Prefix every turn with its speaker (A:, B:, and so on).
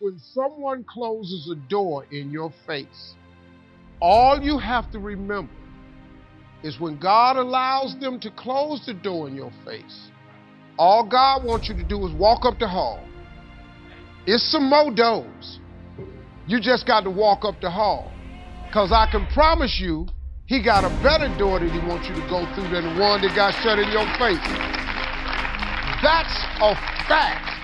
A: when someone closes a door in your face, all you have to remember is when God allows them to close the door in your face, all God wants you to do is walk up the hall. It's some more doors. You just got to walk up the hall. Because I can promise you, he got a better door that he wants you to go through than the one that got shut in your face. That's a fact.